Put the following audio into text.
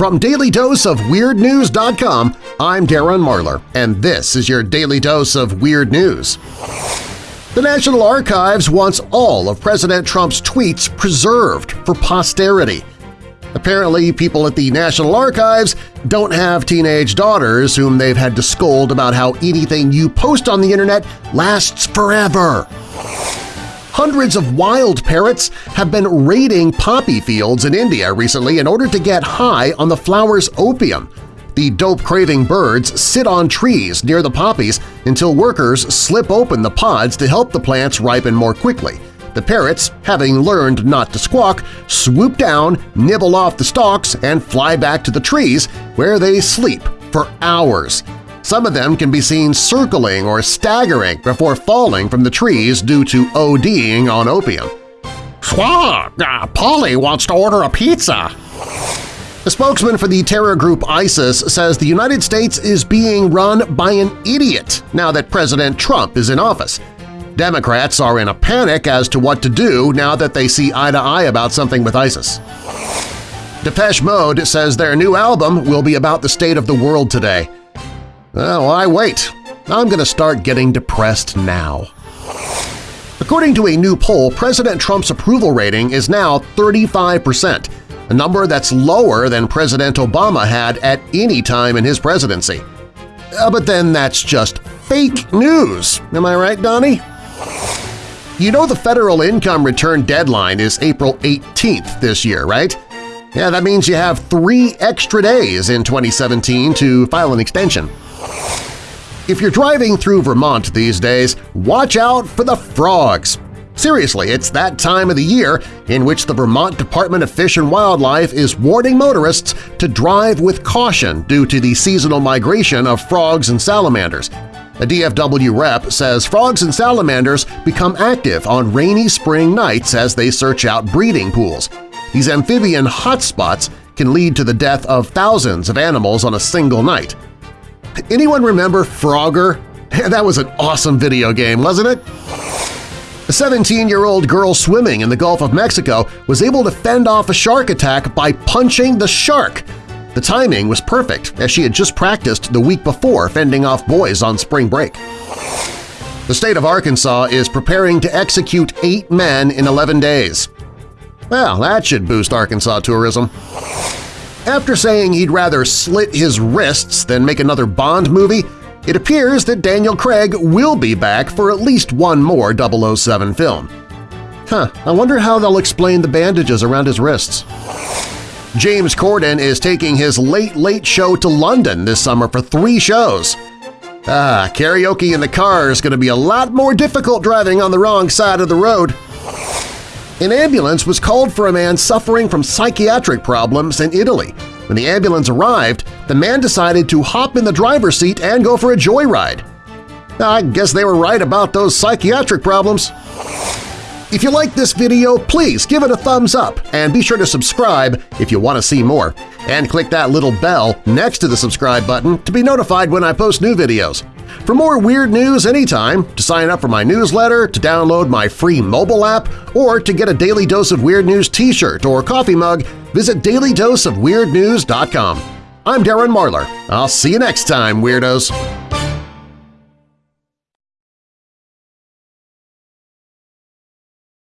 From DailyDoseOfWeirdNews.com, I'm Darren Marlar, and this is your Daily Dose of Weird News. The National Archives wants all of President Trump's tweets preserved for posterity. Apparently, people at the National Archives don't have teenage daughters whom they've had to scold about how anything you post on the internet lasts forever. Hundreds of wild parrots have been raiding poppy fields in India recently in order to get high on the flower's opium. The dope-craving birds sit on trees near the poppies until workers slip open the pods to help the plants ripen more quickly. The parrots, having learned not to squawk, swoop down, nibble off the stalks, and fly back to the trees, where they sleep for hours. Some of them can be seen circling or staggering before falling from the trees due to ODing on opium. Swag! Uh, Polly wants to order a pizza! A spokesman for the terror group ISIS says the United States is being run by an idiot now that President Trump is in office. Democrats are in a panic as to what to do now that they see eye to eye about something with ISIS. Depeche Mode says their new album will be about the state of the world today. Oh, why wait? I'm going to start getting depressed now. According to a new poll, President Trump's approval rating is now 35 percent, a number that's lower than President Obama had at any time in his presidency. Uh, but then that's just fake news, am I right, Donnie? You know the federal income return deadline is April 18th this year, right? Yeah, that means you have three extra days in 2017 to file an extension. If you're driving through Vermont these days, watch out for the frogs! Seriously, it's that time of the year in which the Vermont Department of Fish and Wildlife is warning motorists to drive with caution due to the seasonal migration of frogs and salamanders. A DFW rep says frogs and salamanders become active on rainy spring nights as they search out breeding pools. These amphibian hotspots can lead to the death of thousands of animals on a single night. Anyone remember Frogger? That was an awesome video game, wasn't it? A 17-year-old girl swimming in the Gulf of Mexico was able to fend off a shark attack by punching the shark. The timing was perfect, as she had just practiced the week before fending off boys on spring break. The state of Arkansas is preparing to execute eight men in 11 days. Well, that should boost Arkansas tourism. After saying he'd rather slit his wrists than make another Bond movie, it appears that Daniel Craig will be back for at least one more 007 film. Huh, I wonder how they'll explain the bandages around his wrists. James Corden is taking his Late Late Show to London this summer for three shows. Ah, karaoke in the car is going to be a lot more difficult driving on the wrong side of the road. An ambulance was called for a man suffering from psychiatric problems in Italy. When the ambulance arrived, the man decided to hop in the driver's seat and go for a joyride. I guess they were right about those psychiatric problems. If you like this video, please give it a thumbs up and be sure to subscribe if you want to see more. And click that little bell next to the subscribe button to be notified when I post new videos. For more weird news anytime, to sign up for my newsletter, to download my free mobile app, or to get a Daily Dose of Weird News t-shirt or coffee mug, visit dailydoseofweirdnews.com. I'm Darren Marlar. I'll see you next time, Weirdos!